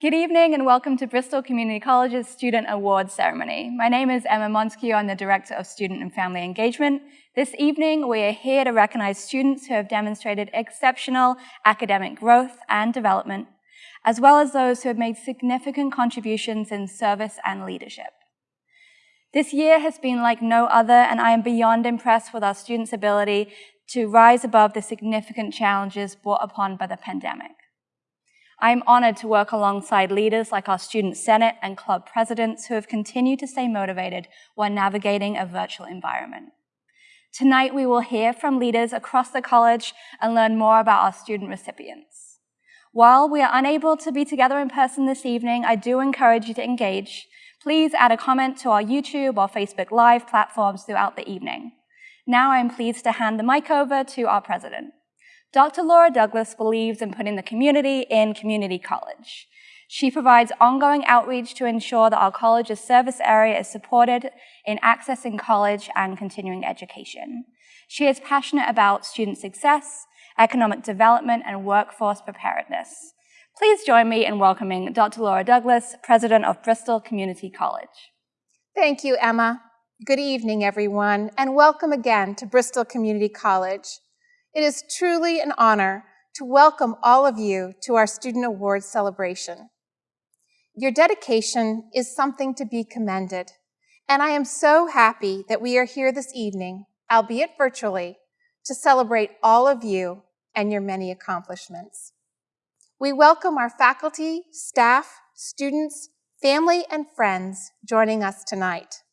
Good evening and welcome to Bristol Community College's Student Awards Ceremony. My name is Emma Montague, I'm the Director of Student and Family Engagement. This evening, we are here to recognize students who have demonstrated exceptional academic growth and development, as well as those who have made significant contributions in service and leadership. This year has been like no other, and I am beyond impressed with our students' ability to rise above the significant challenges brought upon by the pandemic. I am honored to work alongside leaders like our Student Senate and club presidents who have continued to stay motivated while navigating a virtual environment. Tonight, we will hear from leaders across the college and learn more about our student recipients. While we are unable to be together in person this evening, I do encourage you to engage. Please add a comment to our YouTube or Facebook Live platforms throughout the evening. Now I am pleased to hand the mic over to our president. Dr. Laura Douglas believes in putting the community in community college. She provides ongoing outreach to ensure that our college's service area is supported in accessing college and continuing education. She is passionate about student success, economic development, and workforce preparedness. Please join me in welcoming Dr. Laura Douglas, President of Bristol Community College. Thank you, Emma. Good evening, everyone, and welcome again to Bristol Community College. It is truly an honor to welcome all of you to our Student Awards celebration. Your dedication is something to be commended, and I am so happy that we are here this evening, albeit virtually, to celebrate all of you and your many accomplishments. We welcome our faculty, staff, students, family, and friends joining us tonight.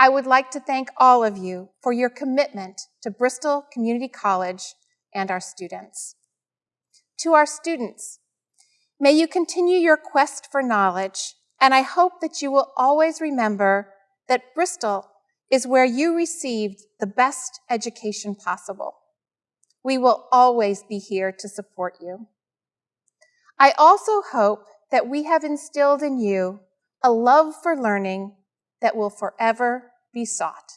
I would like to thank all of you for your commitment to Bristol Community College and our students. To our students, may you continue your quest for knowledge, and I hope that you will always remember that Bristol is where you received the best education possible. We will always be here to support you. I also hope that we have instilled in you a love for learning that will forever be sought.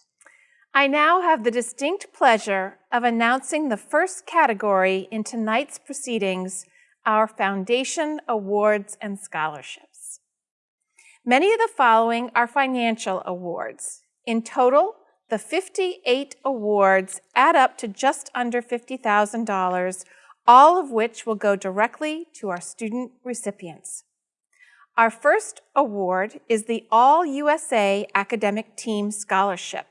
I now have the distinct pleasure of announcing the first category in tonight's proceedings, our Foundation Awards and Scholarships. Many of the following are financial awards. In total, the 58 awards add up to just under $50,000, all of which will go directly to our student recipients. Our first award is the All USA Academic Team Scholarship.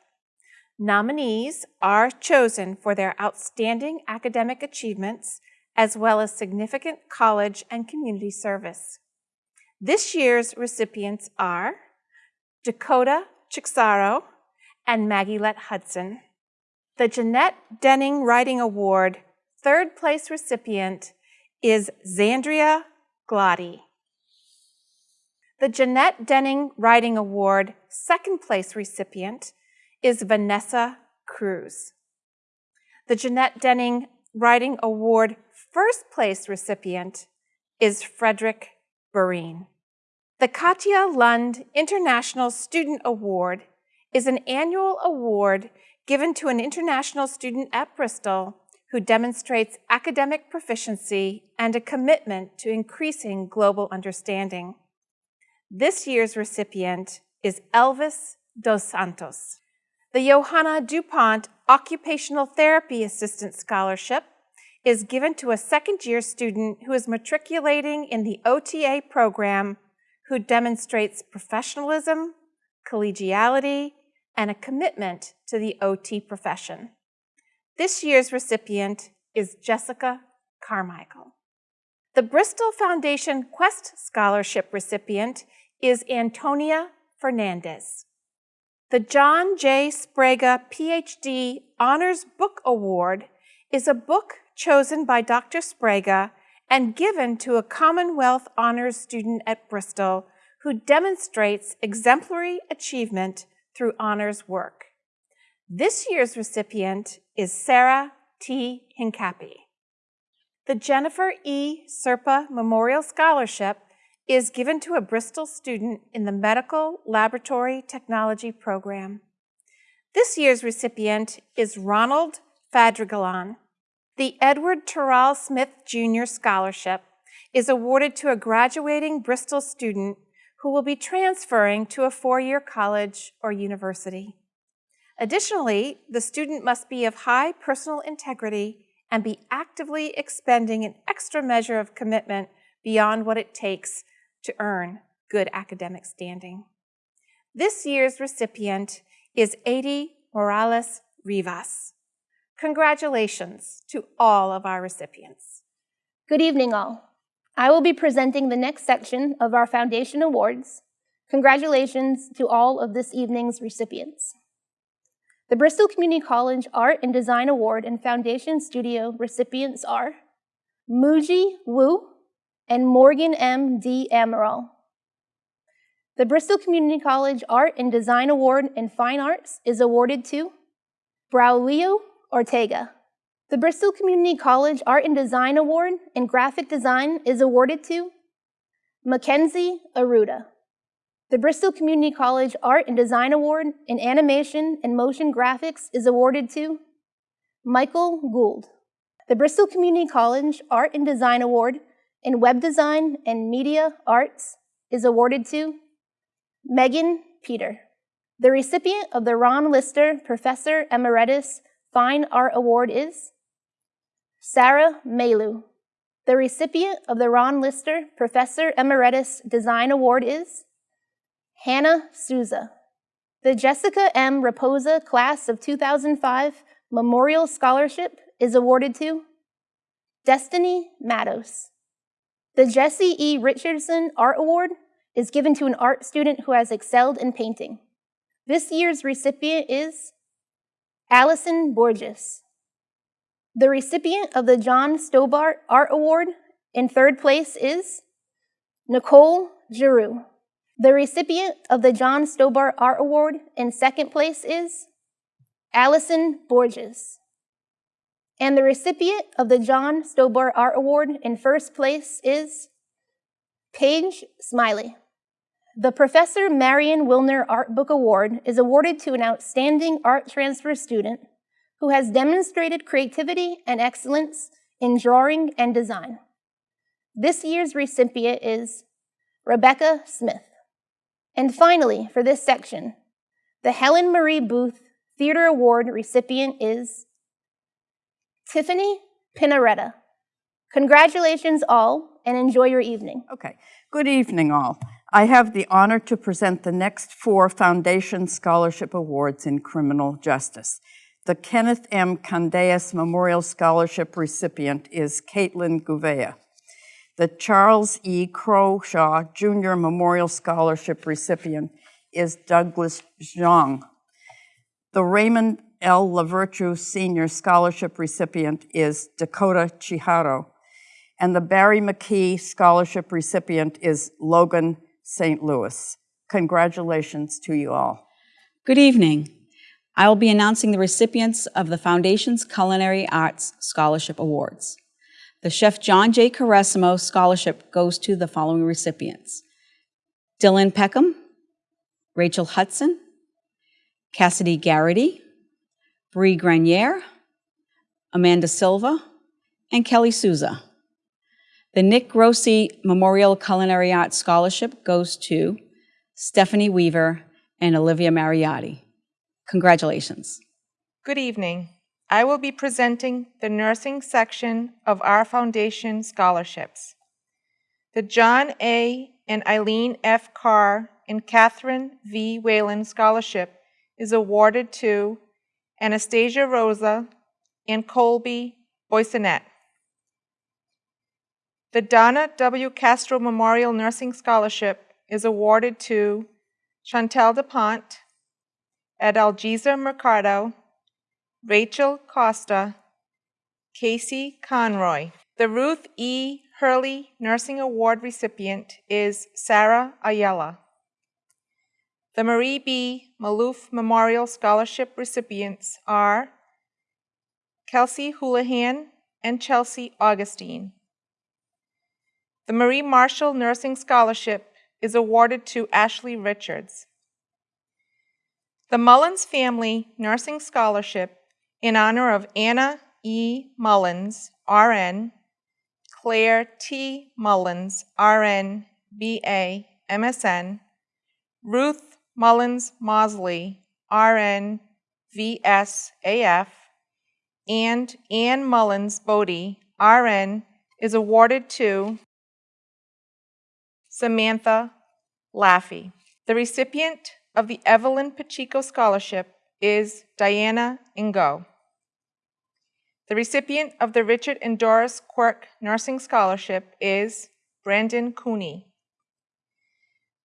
Nominees are chosen for their outstanding academic achievements as well as significant college and community service. This year's recipients are Dakota Chixaro and Maggie Lett Hudson. The Jeanette Denning Writing Award third place recipient is Zandria Glotty. The Jeanette Denning Writing Award second place recipient is Vanessa Cruz. The Jeanette Denning Writing Award first place recipient is Frederick Barine. The Katja Lund International Student Award is an annual award given to an international student at Bristol who demonstrates academic proficiency and a commitment to increasing global understanding. This year's recipient is Elvis Dos Santos. The Johanna DuPont Occupational Therapy Assistant Scholarship is given to a second-year student who is matriculating in the OTA program who demonstrates professionalism, collegiality, and a commitment to the OT profession. This year's recipient is Jessica Carmichael. The Bristol Foundation Quest Scholarship recipient is Antonia Fernandez. The John J. Spraga PhD Honors Book Award is a book chosen by Dr. Spraga and given to a Commonwealth Honors student at Bristol who demonstrates exemplary achievement through honors work. This year's recipient is Sarah T. Hincapie. The Jennifer E. Serpa Memorial Scholarship is given to a Bristol student in the Medical Laboratory Technology program. This year's recipient is Ronald Fadrigalan. The Edward Terrell Smith Jr. Scholarship is awarded to a graduating Bristol student who will be transferring to a four-year college or university. Additionally, the student must be of high personal integrity and be actively expending an extra measure of commitment beyond what it takes to earn good academic standing. This year's recipient is Adi Morales Rivas. Congratulations to all of our recipients. Good evening, all. I will be presenting the next section of our Foundation Awards. Congratulations to all of this evening's recipients. The Bristol Community College Art and Design Award and Foundation Studio recipients are Muji Wu and Morgan M. D. Amaral. The Bristol Community College Art and Design Award in Fine Arts is awarded to Braulio Ortega. The Bristol Community College Art and Design Award in Graphic Design is awarded to Mackenzie Aruda. The Bristol Community College Art and Design Award in Animation and Motion Graphics is awarded to Michael Gould. The Bristol Community College Art and Design Award in Web Design and Media Arts is awarded to Megan Peter. The recipient of the Ron Lister Professor Emeritus Fine Art Award is Sarah Malu. The recipient of the Ron Lister Professor Emeritus Design Award is Hannah Souza. The Jessica M. Raposa Class of 2005 Memorial Scholarship is awarded to Destiny Matos. The Jesse E. Richardson Art Award is given to an art student who has excelled in painting. This year's recipient is Allison Borges. The recipient of the John Stobart Art Award in third place is Nicole Giroux. The recipient of the John Stobart Art Award in second place is Allison Borges. And the recipient of the John Stobart Art Award in first place is Paige Smiley. The Professor Marion Wilner Art Book Award is awarded to an outstanding art transfer student who has demonstrated creativity and excellence in drawing and design. This year's recipient is Rebecca Smith. And finally, for this section, the Helen Marie Booth Theater Award recipient is Tiffany Pinaretta. Congratulations all and enjoy your evening. Okay, good evening all. I have the honor to present the next four Foundation Scholarship Awards in Criminal Justice. The Kenneth M. Candeas Memorial Scholarship recipient is Caitlin Gouveia. The Charles E. Crowshaw Jr. Memorial Scholarship recipient is Douglas Zhang. The Raymond L. LaVirtue Senior Scholarship recipient is Dakota Chiharo. And the Barry McKee Scholarship recipient is Logan St. Louis. Congratulations to you all. Good evening. I will be announcing the recipients of the Foundation's Culinary Arts Scholarship Awards. The Chef John J. Caressimo Scholarship goes to the following recipients. Dylan Peckham, Rachel Hudson, Cassidy Garrity, Brie Grenier, Amanda Silva, and Kelly Souza. The Nick Grossi Memorial Culinary Arts Scholarship goes to Stephanie Weaver and Olivia Mariotti. Congratulations. Good evening. I will be presenting the nursing section of our foundation scholarships. The John A. and Eileen F. Carr and Catherine V. Whalen Scholarship is awarded to Anastasia Rosa and Colby Boysonet. The Donna W. Castro Memorial Nursing Scholarship is awarded to Chantel DuPont, Adalgisa Mercado, Rachel Costa, Casey Conroy. The Ruth E. Hurley Nursing Award recipient is Sarah Ayala. The Marie B. Maloof Memorial Scholarship recipients are Kelsey Houlihan and Chelsea Augustine. The Marie Marshall Nursing Scholarship is awarded to Ashley Richards. The Mullins Family Nursing Scholarship in honor of Anna E. Mullins, RN, Claire T. Mullins, RN, BA, MSN, Ruth Mullins Mosley, RN, VSAF, and Ann Mullins Bodie, RN, is awarded to Samantha Laffey. The recipient of the Evelyn Pacheco Scholarship is Diana Ingo. The recipient of the Richard and Doris Quirk Nursing Scholarship is Brandon Cooney.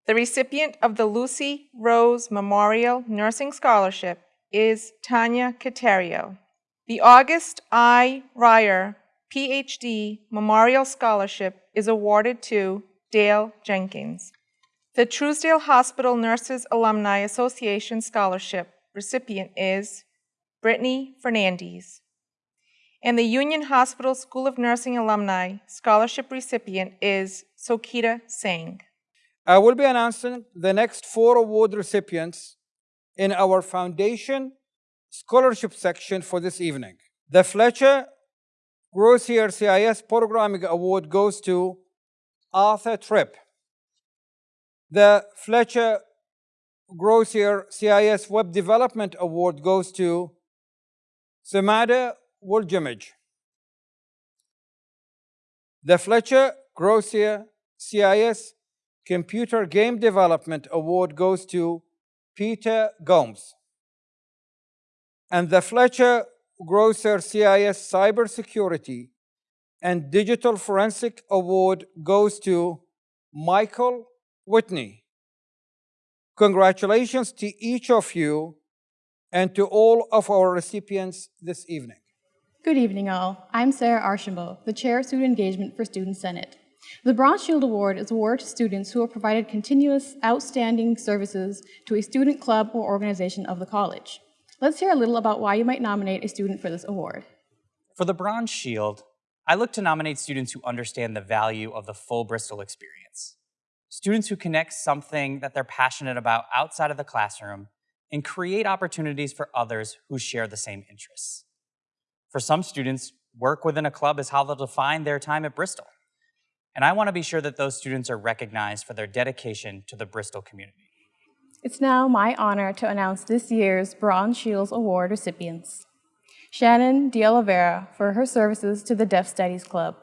The recipient of the Lucy Rose Memorial Nursing Scholarship is Tanya Caterio. The August I. Ryer PhD Memorial Scholarship is awarded to Dale Jenkins. The Truesdale Hospital Nurses Alumni Association Scholarship recipient is Brittany Fernandez. And the Union Hospital School of Nursing Alumni Scholarship recipient is Sokita Singh. I will be announcing the next four award recipients in our foundation scholarship section for this evening. The Fletcher Grossier CIS Programming Award goes to Arthur Tripp. The Fletcher Grossier CIS Web Development Award goes to Samada Welgamage. The Fletcher Grossier CIS Computer Game Development Award goes to Peter Gomes. And the Fletcher Grosser CIS Cybersecurity and Digital Forensic Award goes to Michael Whitney. Congratulations to each of you and to all of our recipients this evening. Good evening, all. I'm Sarah Archambault, the Chair of Student Engagement for Student Senate. The Bronze Shield Award is awarded to students who have provided continuous, outstanding services to a student club or organization of the college. Let's hear a little about why you might nominate a student for this award. For the Bronze Shield, I look to nominate students who understand the value of the full Bristol experience. Students who connect something that they're passionate about outside of the classroom and create opportunities for others who share the same interests. For some students, work within a club is how they'll define their time at Bristol. And I want to be sure that those students are recognized for their dedication to the Bristol community. It's now my honor to announce this year's Bronze Shields Award recipients. Shannon De Oliveira for her services to the Deaf Studies Club.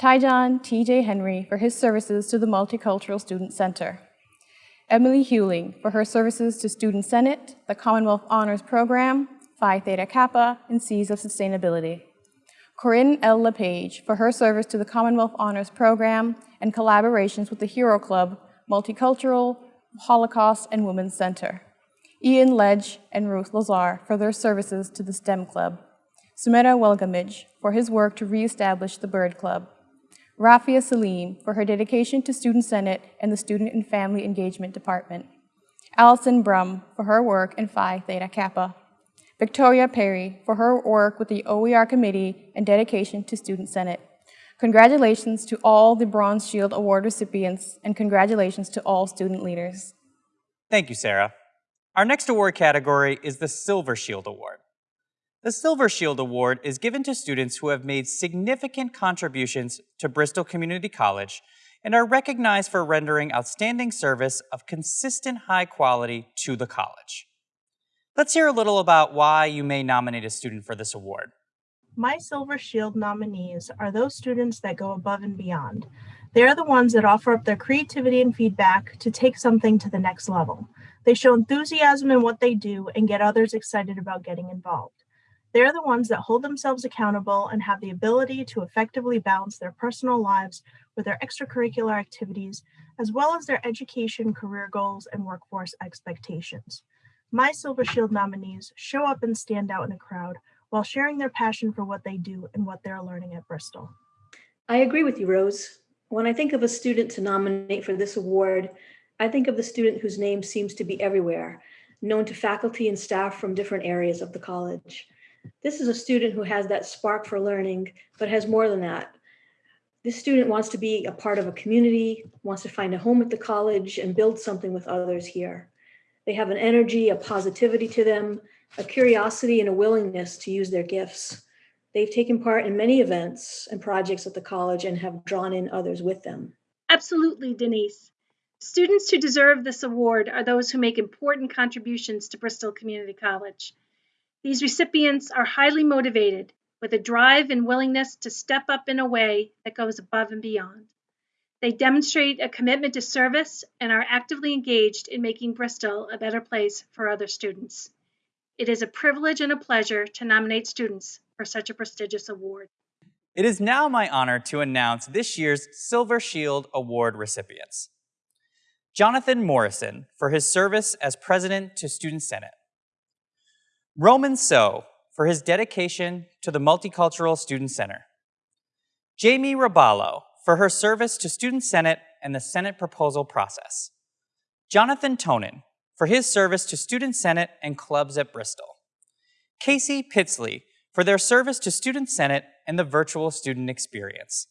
Tyjon T.J. Henry for his services to the Multicultural Student Center. Emily Hewling for her services to Student Senate, the Commonwealth Honors Program, Phi Theta Kappa, and Seeds of Sustainability. Corinne L. LePage for her service to the Commonwealth Honors Program and collaborations with the Hero Club, Multicultural, Holocaust, and Women's Center. Ian Ledge and Ruth Lazar for their services to the STEM Club. Sumera Welgamage for his work to reestablish the Bird Club. Rafia Salim for her dedication to Student Senate and the Student and Family Engagement Department. Allison Brum for her work in Phi Theta Kappa. Victoria Perry for her work with the OER Committee and dedication to Student Senate. Congratulations to all the Bronze Shield Award recipients and congratulations to all student leaders. Thank you, Sarah. Our next award category is the Silver Shield Award. The Silver Shield Award is given to students who have made significant contributions to Bristol Community College and are recognized for rendering outstanding service of consistent high quality to the college. Let's hear a little about why you may nominate a student for this award. My Silver Shield nominees are those students that go above and beyond. They are the ones that offer up their creativity and feedback to take something to the next level. They show enthusiasm in what they do and get others excited about getting involved. They are the ones that hold themselves accountable and have the ability to effectively balance their personal lives with their extracurricular activities, as well as their education, career goals, and workforce expectations. My Silver Shield nominees show up and stand out in a crowd while sharing their passion for what they do and what they're learning at Bristol. I agree with you, Rose. When I think of a student to nominate for this award, I think of the student whose name seems to be everywhere, known to faculty and staff from different areas of the college. This is a student who has that spark for learning, but has more than that. This student wants to be a part of a community, wants to find a home at the college and build something with others here. They have an energy, a positivity to them, a curiosity and a willingness to use their gifts. They've taken part in many events and projects at the college and have drawn in others with them. Absolutely, Denise. Students who deserve this award are those who make important contributions to Bristol Community College. These recipients are highly motivated with a drive and willingness to step up in a way that goes above and beyond. They demonstrate a commitment to service and are actively engaged in making Bristol a better place for other students. It is a privilege and a pleasure to nominate students for such a prestigious award. It is now my honor to announce this year's Silver Shield Award recipients. Jonathan Morrison for his service as President to Student Senate. Roman So for his dedication to the Multicultural Student Center. Jamie Raballo for her service to Student Senate and the Senate proposal process. Jonathan Tonin for his service to Student Senate and clubs at Bristol. Casey Pitsley for their service to Student Senate and the virtual student experience.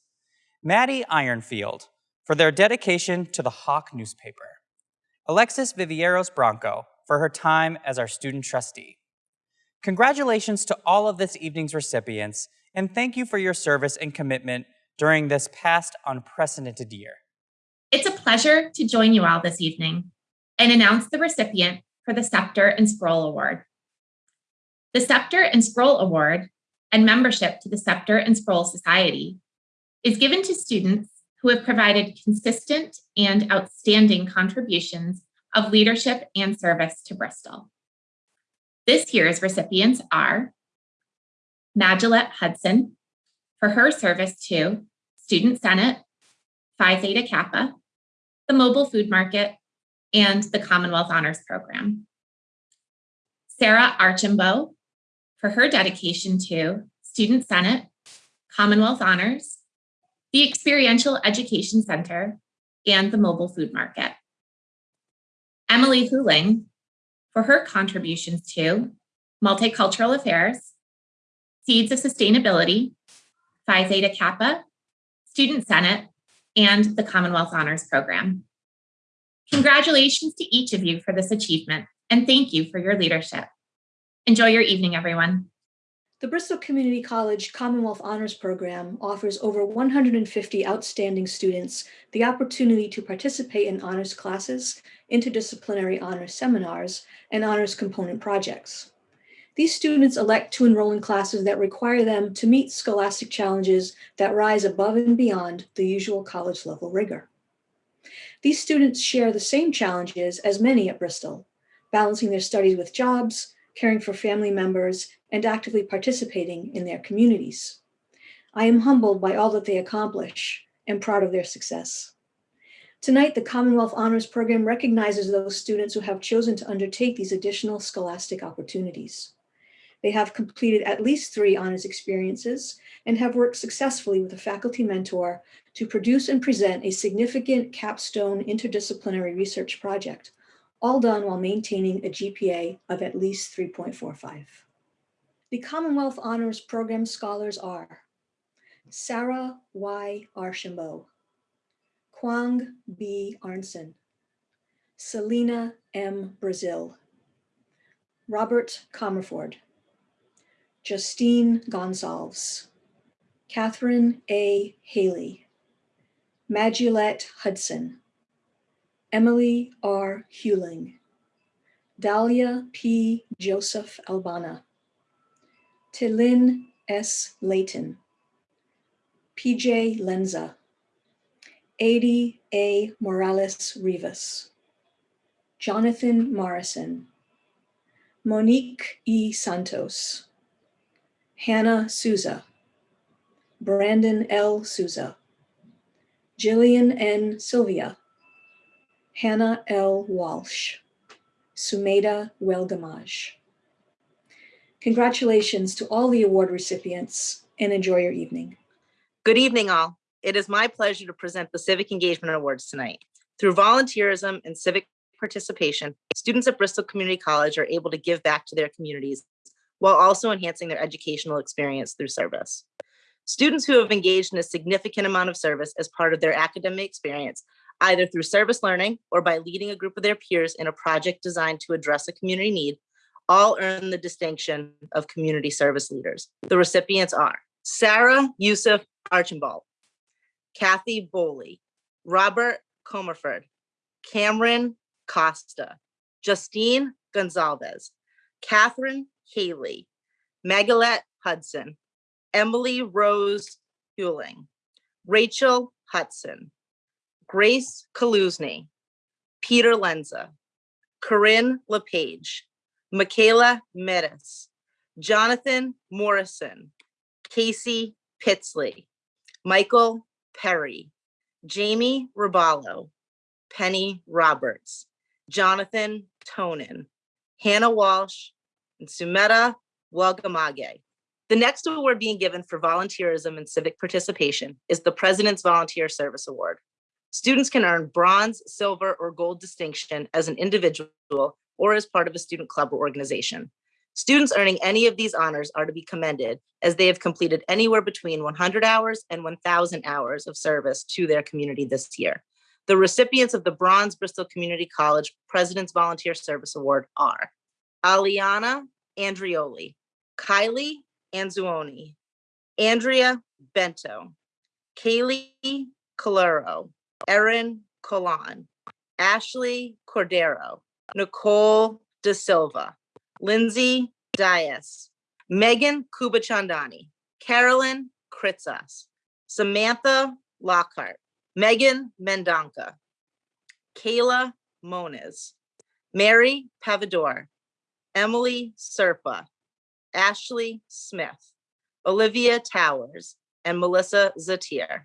Maddie Ironfield for their dedication to the Hawk newspaper. Alexis Vivieros Bronco for her time as our student trustee. Congratulations to all of this evening's recipients, and thank you for your service and commitment during this past unprecedented year. It's a pleasure to join you all this evening and announce the recipient for the Scepter and Scroll Award. The Scepter and Scroll Award and membership to the Scepter and Scroll Society is given to students who have provided consistent and outstanding contributions of leadership and service to Bristol. This year's recipients are Magillette Hudson for her service to Student Senate, Phi Theta Kappa, the Mobile Food Market, and the Commonwealth Honors Program. Sarah Archambault for her dedication to Student Senate, Commonwealth Honors, the Experiential Education Center, and the Mobile Food Market. Emily Huling for her contributions to Multicultural Affairs, Seeds of Sustainability, Phi Theta Kappa, Student Senate, and the Commonwealth Honors Program. Congratulations to each of you for this achievement, and thank you for your leadership. Enjoy your evening, everyone. The Bristol Community College Commonwealth Honors Program offers over 150 outstanding students the opportunity to participate in honors classes, interdisciplinary honors seminars, and honors component projects. These students elect to enroll in classes that require them to meet scholastic challenges that rise above and beyond the usual college level rigor. These students share the same challenges as many at Bristol, balancing their studies with jobs, caring for family members, and actively participating in their communities. I am humbled by all that they accomplish and proud of their success. Tonight, the Commonwealth Honors Program recognizes those students who have chosen to undertake these additional scholastic opportunities. They have completed at least three honors experiences and have worked successfully with a faculty mentor to produce and present a significant capstone interdisciplinary research project, all done while maintaining a GPA of at least 3.45. The Commonwealth Honors Program scholars are Sarah Y. Archambault, Kwang B. Arnson, Selina M. Brazil, Robert Comerford, Justine Gonsalves, Catherine A. Haley, Magillette Hudson, Emily R. Hewling, Dahlia P. Joseph Albana, Tilin S. Layton, PJ Lenza, Adi A. Morales Rivas, Jonathan Morrison, Monique E. Santos, Hannah Souza, Brandon L. Souza, Jillian N. Sylvia, Hannah L. Walsh, Sumeda Welgamage. Congratulations to all the award recipients and enjoy your evening. Good evening, all. It is my pleasure to present the Civic Engagement Awards tonight. Through volunteerism and civic participation, students at Bristol Community College are able to give back to their communities while also enhancing their educational experience through service. Students who have engaged in a significant amount of service as part of their academic experience, either through service learning or by leading a group of their peers in a project designed to address a community need, all earn the distinction of community service leaders. The recipients are Sarah Yusuf Archambault, Kathy Boley, Robert Comerford, Cameron Costa, Justine Gonsalves, Catherine Haley, Magalette Hudson, Emily Rose Hewling, Rachel Hudson, Grace Kaluzny, Peter Lenza, Corinne LePage, Michaela Metis, Jonathan Morrison, Casey Pitsley, Michael Perry, Jamie Raballo, Penny Roberts, Jonathan Tonin, Hannah Walsh, and Sumeta Welgamage. The next award being given for volunteerism and civic participation is the President's Volunteer Service Award. Students can earn bronze, silver, or gold distinction as an individual or as part of a student club or organization. Students earning any of these honors are to be commended as they have completed anywhere between 100 hours and 1,000 hours of service to their community this year. The recipients of the Bronze Bristol Community College President's Volunteer Service Award are Aliana Andrioli, Kylie Anzuoni, Andrea Bento, Kaylee Calero, Erin Colan, Ashley Cordero, Nicole De Silva, Lindsay Dias, Megan Kubachandani, Carolyn Kritzas, Samantha Lockhart, Megan Mendonca, Kayla Moniz, Mary Pavador, Emily Serpa, Ashley Smith, Olivia Towers, and Melissa Zatir.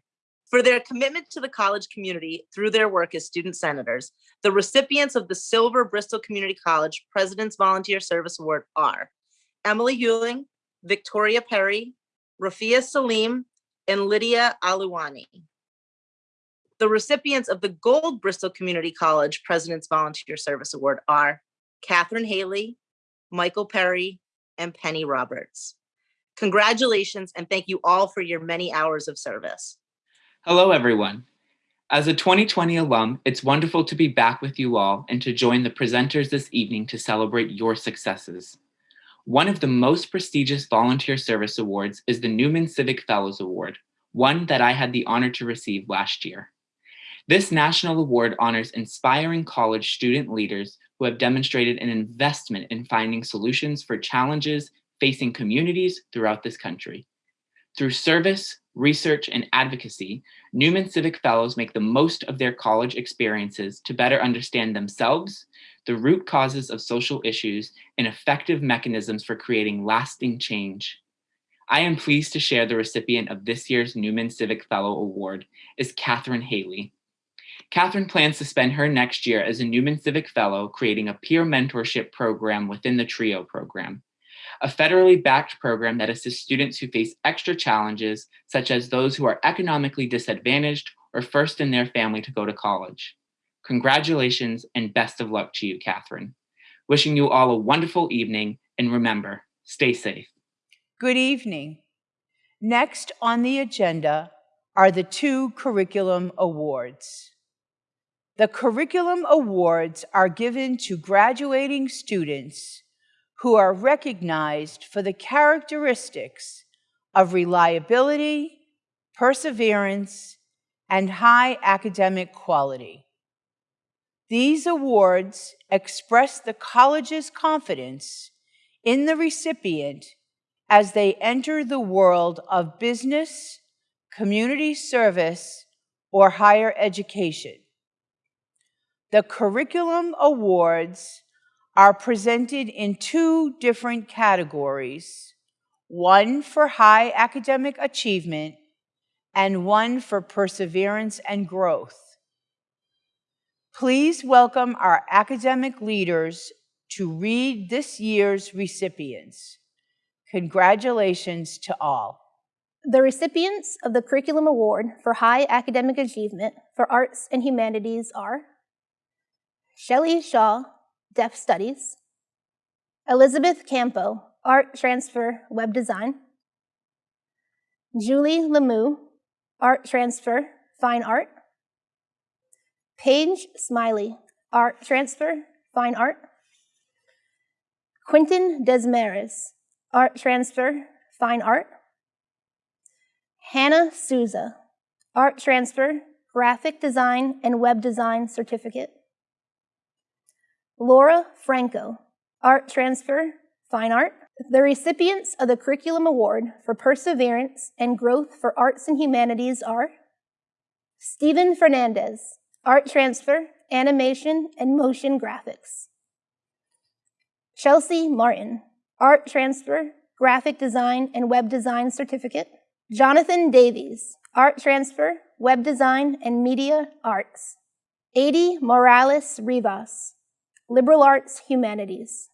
For their commitment to the college community through their work as student senators, the recipients of the Silver Bristol Community College President's Volunteer Service Award are Emily Hewling, Victoria Perry, Rafia Salim, and Lydia Aluwani. The recipients of the Gold Bristol Community College President's Volunteer Service Award are Catherine Haley, Michael Perry, and Penny Roberts. Congratulations and thank you all for your many hours of service. Hello, everyone. As a 2020 alum, it's wonderful to be back with you all and to join the presenters this evening to celebrate your successes. One of the most prestigious volunteer service awards is the Newman Civic Fellows Award, one that I had the honor to receive last year. This national award honors inspiring college student leaders who have demonstrated an investment in finding solutions for challenges facing communities throughout this country. Through service, research, and advocacy, Newman Civic Fellows make the most of their college experiences to better understand themselves, the root causes of social issues, and effective mechanisms for creating lasting change. I am pleased to share the recipient of this year's Newman Civic Fellow Award is Catherine Haley. Catherine plans to spend her next year as a Newman Civic Fellow creating a peer mentorship program within the TRIO program, a federally backed program that assists students who face extra challenges, such as those who are economically disadvantaged or first in their family to go to college. Congratulations and best of luck to you, Catherine. Wishing you all a wonderful evening and remember, stay safe. Good evening. Next on the agenda are the two curriculum awards. The curriculum awards are given to graduating students who are recognized for the characteristics of reliability, perseverance, and high academic quality. These awards express the college's confidence in the recipient as they enter the world of business, community service, or higher education. The curriculum awards are presented in two different categories, one for high academic achievement and one for perseverance and growth. Please welcome our academic leaders to read this year's recipients. Congratulations to all. The recipients of the Curriculum Award for High Academic Achievement for Arts and Humanities are Shelley Shaw, Deaf Studies, Elizabeth Campo, Art Transfer Web Design, Julie Lemieux, Art Transfer Fine Art, Paige Smiley, Art Transfer Fine Art, Quinton Desmares, art transfer, fine art. Hannah Souza, art transfer, graphic design and web design certificate. Laura Franco, art transfer, fine art. The recipients of the Curriculum Award for Perseverance and Growth for Arts and Humanities are Stephen Fernandez, art transfer, animation, and motion graphics. Chelsea Martin, art transfer, graphic design, and web design certificate. Jonathan Davies, art transfer, web design, and media arts. Adi Morales Rivas, liberal arts humanities.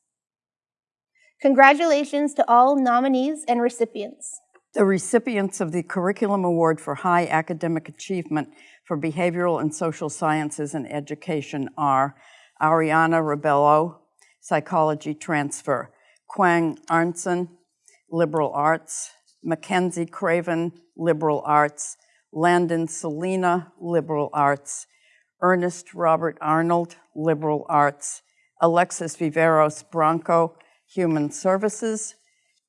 Congratulations to all nominees and recipients. The recipients of the Curriculum Award for High Academic Achievement for Behavioral and Social Sciences and Education are Ariana Rebello, Psychology Transfer, Quang Arnson, Liberal Arts, Mackenzie Craven, Liberal Arts, Landon Selena, Liberal Arts, Ernest Robert Arnold, Liberal Arts, Alexis Viveros Bronco, Human Services,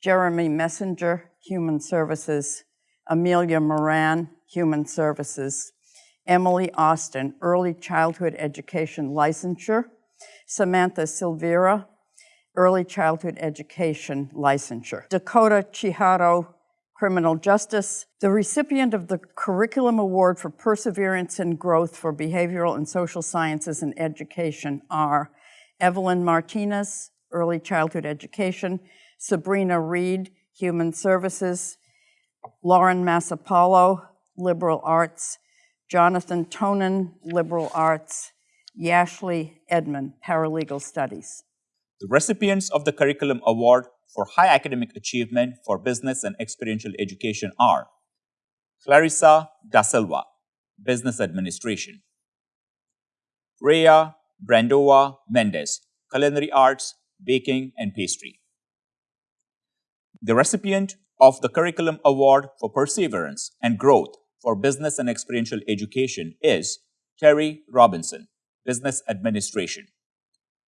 Jeremy Messenger, Human Services, Amelia Moran, Human Services, Emily Austin, Early Childhood Education Licensure, Samantha Silvera, Early Childhood Education Licensure, Dakota Chiharo, Criminal Justice, the recipient of the Curriculum Award for Perseverance and Growth for Behavioral and Social Sciences and Education are Evelyn Martinez, Early Childhood Education, Sabrina Reed, Human Services, Lauren Massapalo, Liberal Arts, Jonathan Tonin, Liberal Arts, Yashley Edmond, Paralegal Studies. The recipients of the Curriculum Award for High Academic Achievement for Business and Experiential Education are Clarissa Da Silva, Business Administration, Rhea Brandova Mendez, Culinary Arts, Baking and Pastry. The recipient of the Curriculum Award for Perseverance and Growth for Business and Experiential Education is Terry Robinson, Business Administration.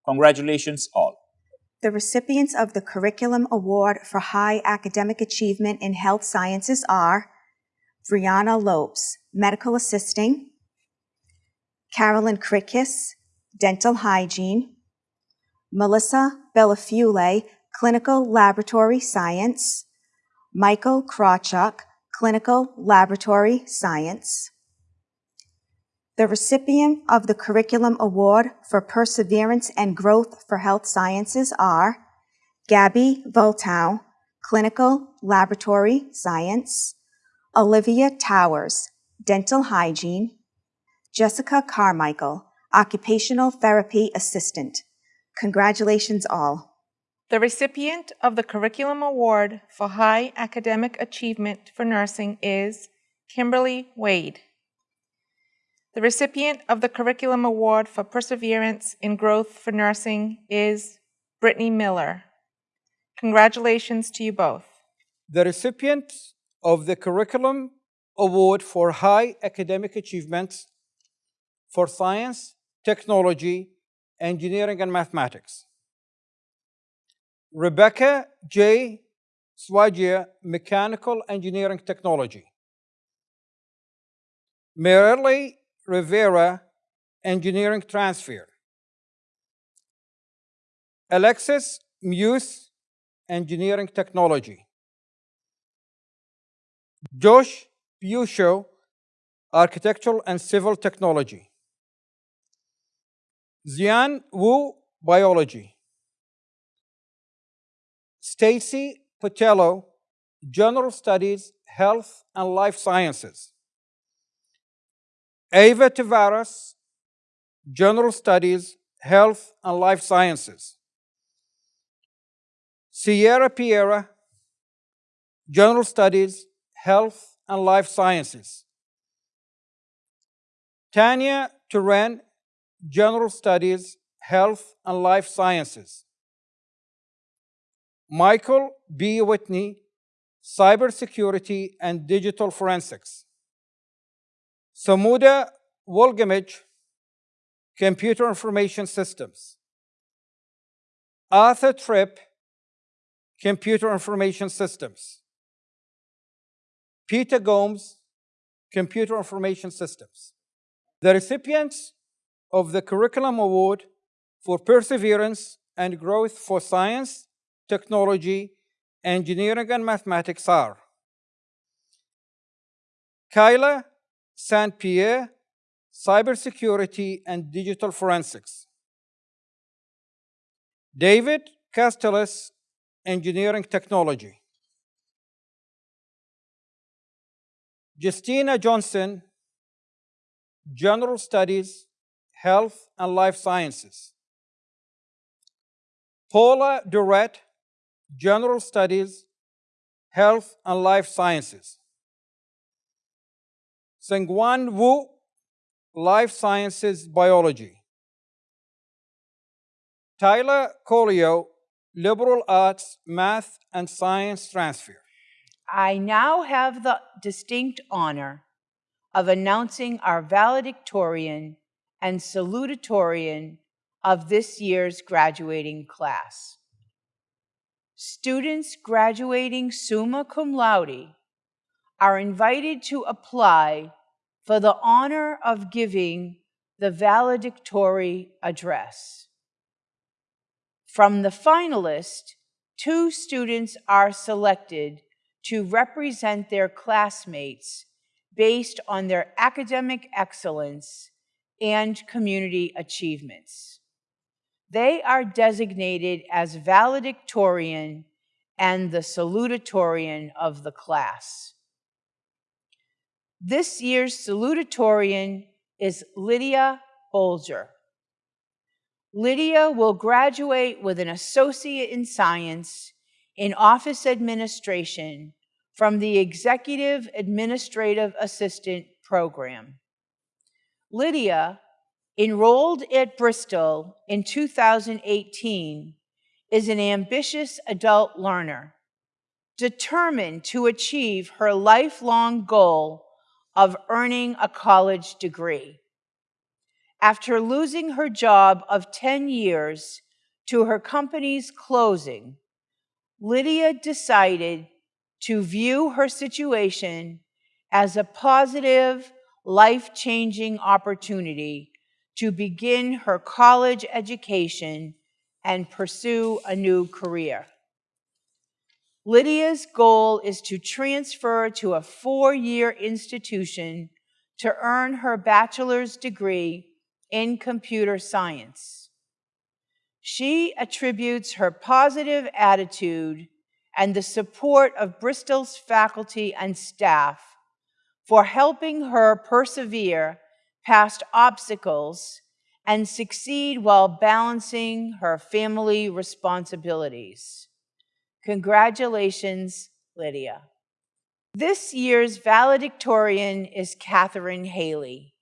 Congratulations all. The recipients of the Curriculum Award for High Academic Achievement in Health Sciences are Brianna Lopes, Medical Assisting, Carolyn Kritkis, Dental Hygiene, Melissa Bellafiule, Clinical Laboratory Science, Michael Krawchuk, Clinical Laboratory Science. The recipient of the Curriculum Award for Perseverance and Growth for Health Sciences are Gabby Voltow, Clinical Laboratory Science, Olivia Towers, Dental Hygiene, Jessica Carmichael, Occupational Therapy Assistant. Congratulations all. The recipient of the Curriculum Award for High Academic Achievement for Nursing is Kimberly Wade. The recipient of the Curriculum Award for Perseverance in Growth for Nursing is Brittany Miller. Congratulations to you both. The recipient of the Curriculum Award for High Academic Achievement for Science, Technology, Engineering, and Mathematics. Rebecca J. Swagia, Mechanical Engineering Technology. Merely Rivera, Engineering Transfer. Alexis Muse, Engineering Technology. Josh Pusho, Architectural and Civil Technology. Xian Wu, Biology. Stacy Patello, General Studies, Health and Life Sciences. Ava Tavares, General Studies, Health and Life Sciences. Sierra Piera, General Studies, Health and Life Sciences. Tanya Turan, General Studies, Health and Life Sciences. Michael B. Whitney, Cybersecurity and Digital Forensics. Samuda Welgamage, Computer Information Systems. Arthur Tripp, Computer Information Systems. Peter Gomes, Computer Information Systems. The recipients of the Curriculum Award for Perseverance and Growth for Science, Technology, Engineering, and Mathematics are Kyla St. Pierre, Cybersecurity and Digital Forensics. David Castells, Engineering Technology. Justina Johnson, General Studies, Health and Life Sciences. Paula Durrett, General Studies, Health and Life Sciences. Sengwan Wu, Life Sciences Biology. Tyler Colio, Liberal Arts, Math and Science Transfer. I now have the distinct honor of announcing our valedictorian and salutatorian of this year's graduating class. Students graduating summa cum laude are invited to apply for the honor of giving the valedictory address. From the finalists, two students are selected to represent their classmates based on their academic excellence and community achievements. They are designated as valedictorian and the salutatorian of the class. This year's salutatorian is Lydia Bolger. Lydia will graduate with an associate in science in office administration from the Executive Administrative Assistant Program. Lydia, enrolled at Bristol in 2018, is an ambitious adult learner, determined to achieve her lifelong goal of earning a college degree. After losing her job of 10 years to her company's closing, Lydia decided to view her situation as a positive, life changing opportunity to begin her college education and pursue a new career. Lydia's goal is to transfer to a four year institution to earn her bachelor's degree in computer science. She attributes her positive attitude and the support of Bristol's faculty and staff for helping her persevere past obstacles and succeed while balancing her family responsibilities. Congratulations, Lydia. This year's valedictorian is Catherine Haley.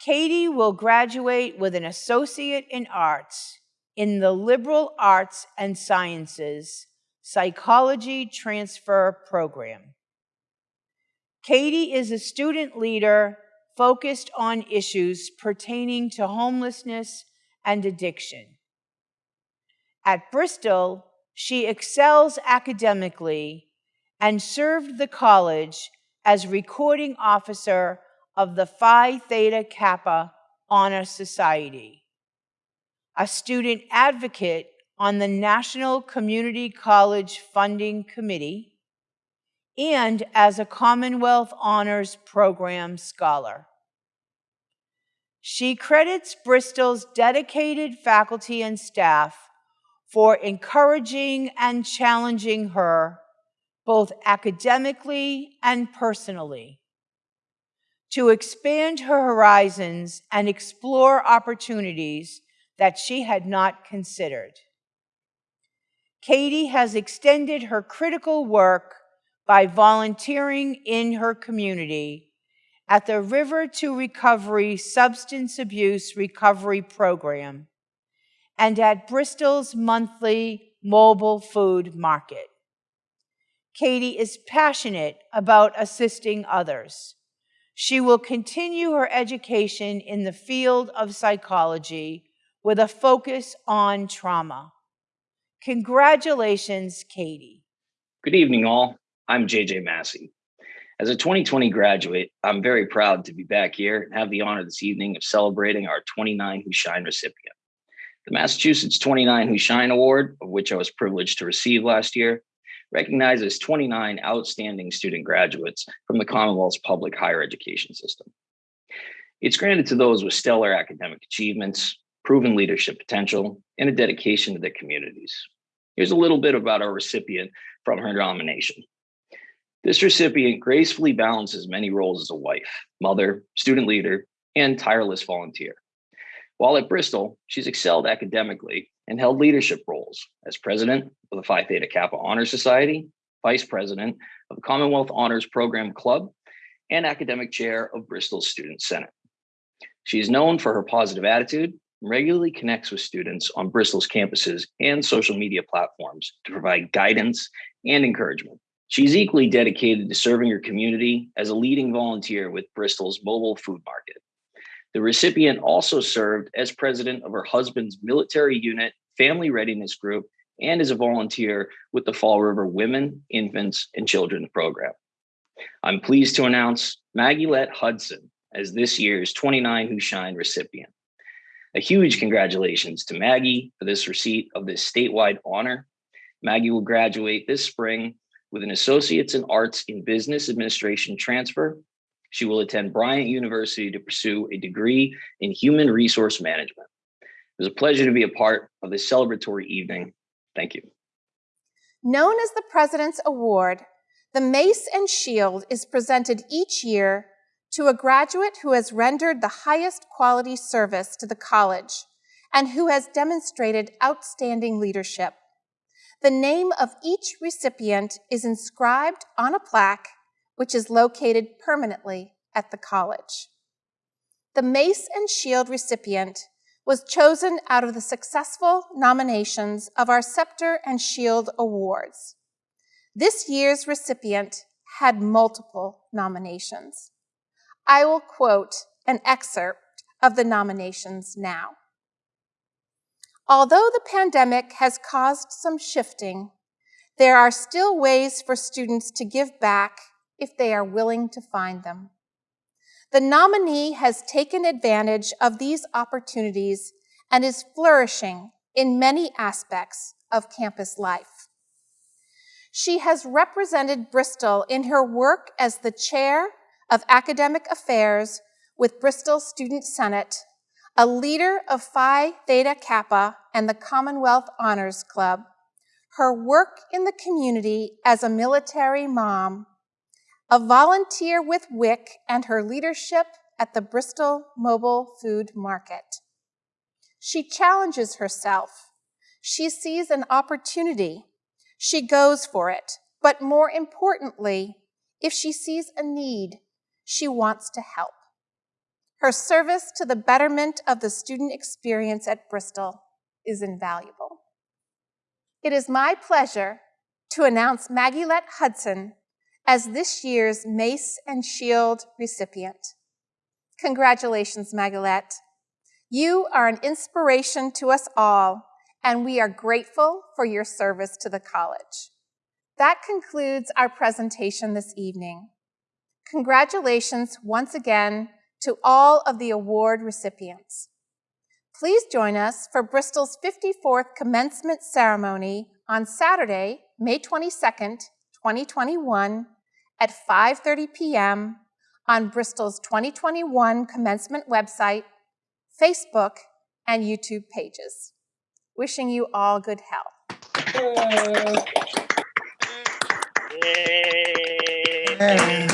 Katie will graduate with an associate in arts in the liberal arts and sciences psychology transfer program. Katie is a student leader focused on issues pertaining to homelessness and addiction. At Bristol, she excels academically and served the college as recording officer of the Phi Theta Kappa Honor Society, a student advocate on the National Community College Funding Committee, and as a Commonwealth Honors Program scholar. She credits Bristol's dedicated faculty and staff for encouraging and challenging her both academically and personally to expand her horizons and explore opportunities that she had not considered. Katie has extended her critical work by volunteering in her community at the River to Recovery Substance Abuse Recovery Program and at Bristol's monthly mobile food market. Katie is passionate about assisting others. She will continue her education in the field of psychology with a focus on trauma. Congratulations, Katie. Good evening, all. I'm JJ Massey. As a 2020 graduate, I'm very proud to be back here and have the honor this evening of celebrating our 29 Who Shine recipient. The Massachusetts 29 Who Shine Award, of which I was privileged to receive last year, recognizes 29 outstanding student graduates from the Commonwealth's public higher education system. It's granted to those with stellar academic achievements, proven leadership potential, and a dedication to their communities. Here's a little bit about our recipient from her nomination. This recipient gracefully balances many roles as a wife, mother, student leader, and tireless volunteer. While at Bristol, she's excelled academically and held leadership roles as president of the Phi Theta Kappa Honor Society, vice president of the Commonwealth Honors Program Club, and academic chair of Bristol's Student Senate. She is known for her positive attitude and regularly connects with students on Bristol's campuses and social media platforms to provide guidance and encouragement. She's equally dedicated to serving her community as a leading volunteer with Bristol's mobile food market. The recipient also served as president of her husband's military unit, family readiness group, and is a volunteer with the Fall River Women, Infants, and Children program. I'm pleased to announce Maggie Lett Hudson as this year's 29 Who Shine recipient. A huge congratulations to Maggie for this receipt of this statewide honor. Maggie will graduate this spring with an Associate's in Arts in Business Administration transfer. She will attend Bryant University to pursue a degree in Human Resource Management. It was a pleasure to be a part of this celebratory evening. Thank you. Known as the President's Award, the Mace and Shield is presented each year to a graduate who has rendered the highest quality service to the college and who has demonstrated outstanding leadership. The name of each recipient is inscribed on a plaque which is located permanently at the college. The Mace and Shield recipient was chosen out of the successful nominations of our Scepter and Shield Awards. This year's recipient had multiple nominations. I will quote an excerpt of the nominations now. Although the pandemic has caused some shifting, there are still ways for students to give back if they are willing to find them. The nominee has taken advantage of these opportunities and is flourishing in many aspects of campus life. She has represented Bristol in her work as the chair of academic affairs with Bristol Student Senate a leader of Phi Theta Kappa and the Commonwealth Honors Club, her work in the community as a military mom, a volunteer with WIC, and her leadership at the Bristol Mobile Food Market. She challenges herself. She sees an opportunity. She goes for it. But more importantly, if she sees a need, she wants to help. Her service to the betterment of the student experience at Bristol is invaluable. It is my pleasure to announce Maggie Lett Hudson as this year's Mace and Shield recipient. Congratulations, Maggie-Lett. You are an inspiration to us all, and we are grateful for your service to the college. That concludes our presentation this evening. Congratulations once again to all of the award recipients. Please join us for Bristol's 54th commencement ceremony on Saturday, May 22nd, 2021 at 5.30 p.m. on Bristol's 2021 commencement website, Facebook, and YouTube pages. Wishing you all good health. Yay.